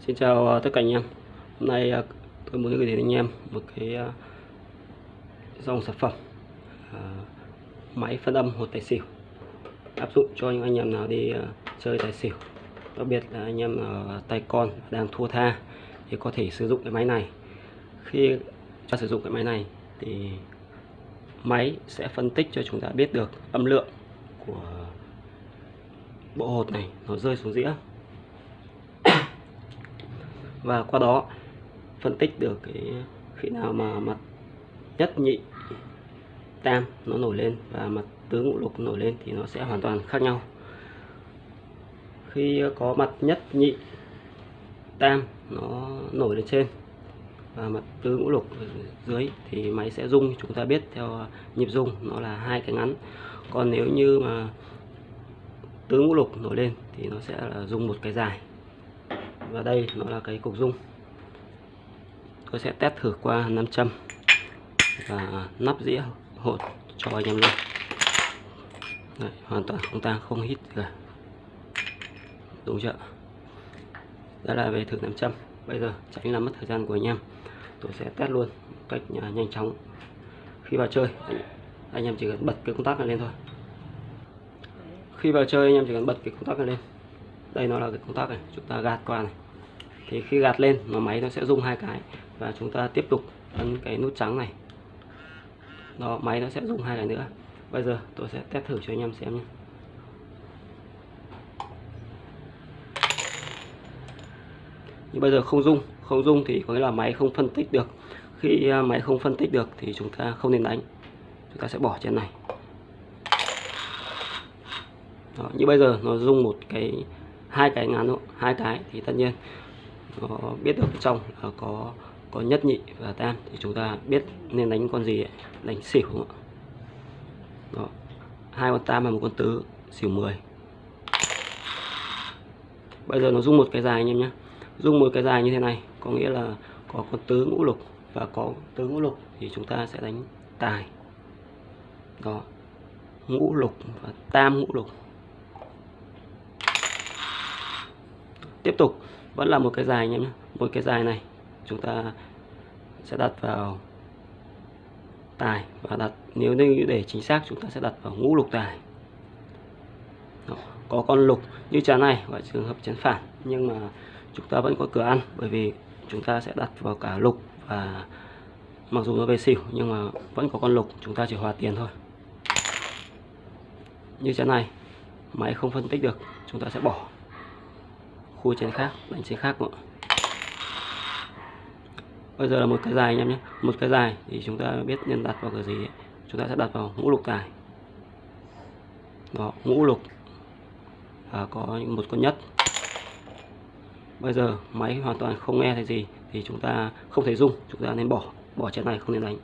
Xin chào ờ, tất cả anh em. Hôm nay ờ, tôi muốn gửi đến anh em một cái ờ, dòng sản phẩm máy phân âm hột tài xỉu. Áp dụng cho những anh em nào đi chơi tài xỉu. Đặc biệt là anh em ở tay con đang thua tha thì có thể sử dụng cái máy này. Khi ta sử dụng cái máy này thì máy sẽ phân tích cho chúng ta biết được âm lượng của bộ hột này nó rơi xuống dĩa và qua đó, phân tích được cái khi nào mà mặt nhất nhị tam nó nổi lên và mặt tứ ngũ lục nổi lên thì nó sẽ hoàn toàn khác nhau. Khi có mặt nhất nhị tam nó nổi lên trên và mặt tứ ngũ lục dưới thì máy sẽ rung, chúng ta biết theo nhịp rung nó là hai cái ngắn. Còn nếu như mà tứ ngũ lục nổi lên thì nó sẽ là rung một cái dài và đây nó là cái cục rung tôi sẽ test thử qua nam châm và nắp dĩa hột cho anh em luôn. Đấy, hoàn toàn không ta không hít cả. Đúng chưa? Đó là về thử nam châm bây giờ tránh làm mất thời gian của anh em. Tôi sẽ test luôn cách à, nhanh chóng. Khi vào chơi anh, anh em chỉ cần bật cái công tắc này lên thôi. Khi vào chơi anh em chỉ cần bật cái công tắc này lên đây nó là cái công tắc này chúng ta gạt qua này. Thì khi gạt lên nó máy nó sẽ rung hai cái và chúng ta tiếp tục ấn cái nút trắng này. Đó máy nó sẽ rung hai cái nữa. Bây giờ tôi sẽ test thử cho anh em xem nhé. Nhưng bây giờ không rung không rung thì có nghĩa là máy không phân tích được. Khi à, máy không phân tích được thì chúng ta không nên đánh. Chúng ta sẽ bỏ trên này. Đó, như bây giờ nó rung một cái hai cái ngắn hai cái thì tất nhiên nó biết được trong là có có nhất nhị và tam. Thì chúng ta biết nên đánh con gì ấy. đánh xỉu không ạ? Đó, hai con tam và một con tứ, xỉu 10 bây giờ nó rung một cái dài anh em nhé. Rung một cái dài như thế này, có nghĩa là có con tứ ngũ lục và có tứ ngũ lục thì chúng ta sẽ đánh tài. Đó, ngũ lục và tam ngũ lục. Tiếp tục. Vẫn là một cái dài anh em nhé. Một cái dài này, chúng ta sẽ đặt vào tài và đặt, nếu như để chính xác, chúng ta sẽ đặt vào ngũ lục tài. Đó. có con lục như chán này và trường hợp chén phản, nhưng mà chúng ta vẫn có cửa ăn, bởi vì chúng ta sẽ đặt vào cả lục và mặc dù nó về xỉu, nhưng mà vẫn có con lục, chúng ta chỉ hòa tiền thôi. Như chén này máy không phân tích được, chúng ta sẽ bỏ khui chén khác đánh chén khác nữa bây giờ là một cái dài anh em nhé. Một cái dài thì chúng ta biết nên đặt vào cái gì ấy. chúng ta sẽ đặt vào ngũ lục tài đó ngũ lục. Và có một con nhất. Bây giờ máy hoàn toàn không nghe thấy gì thì chúng ta không thấy rung. Chúng ta nên bỏ. Bỏ chén này không nên đánh.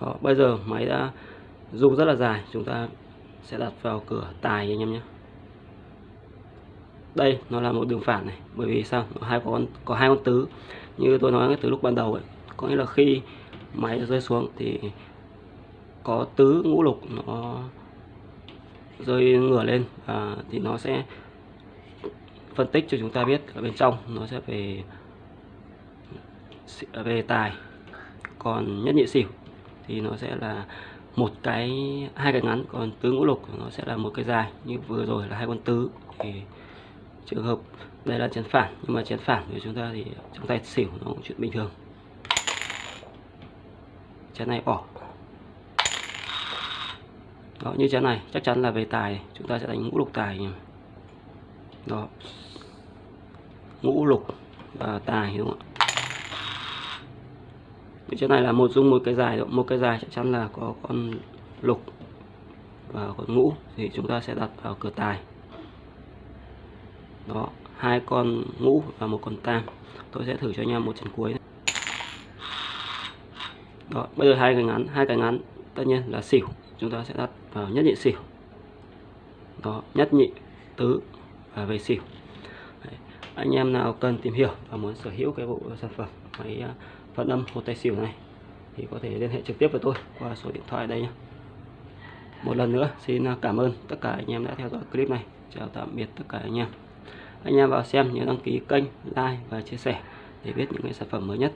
Đó, bây giờ máy đã rung rất là dài. Chúng ta sẽ đặt vào cửa tài anh em nhé đây, nó là một đường phản này, bởi vì sao? Nó hai con, có hai con tứ. Như tôi nói từ lúc ban đầu ấy, có nghĩa là khi máy rơi xuống thì có tứ ngũ lục nó rơi ngửa lên và thì nó sẽ phân tích cho chúng ta biết ở bên trong nó sẽ về à, về tài. Còn nhất nhị xỉu thì nó sẽ là một cái, hai cái ngắn, còn tứ ngũ lục nó sẽ là một cái dài. Như vừa rồi là hai con tứ, thì trường hợp đây là chén phản. Nhưng mà chén phản của chúng ta thì trong tay xỉu nó cũng chuyện bình thường. Chén này bỏ. Đó, như chén này, chắc chắn là về tài. Chúng ta sẽ đánh ngũ lục tài đó. Ngũ lục và tài, đúng không ạ? Như chén này là một dung, một cái dài một cái dài chắc chắn là có con lục và con ngũ. Thì chúng ta sẽ đặt vào cửa tài đó, hai con ngũ và một con tam. Tôi sẽ thử cho anh em một trận cuối này. đó, bây giờ hai cái ngắn, hai cái ngắn, tất nhiên là xỉu. Chúng ta sẽ đặt vào nhất nhị xỉu. Đó, nhất nhị tứ và về xỉu. Đấy. anh em nào cần tìm hiểu và muốn sở hữu cái bộ sản phẩm máy à, phân âm một tay xỉu này, thì có thể liên hệ trực tiếp với tôi qua số điện thoại đây nhé một lần nữa, xin à, cảm ơn tất cả anh em đã theo dõi clip này. Chào tạm biệt tất cả anh em anh em vào xem nhớ đăng ký kênh, like và chia sẻ để biết những cái sản phẩm mới nhất.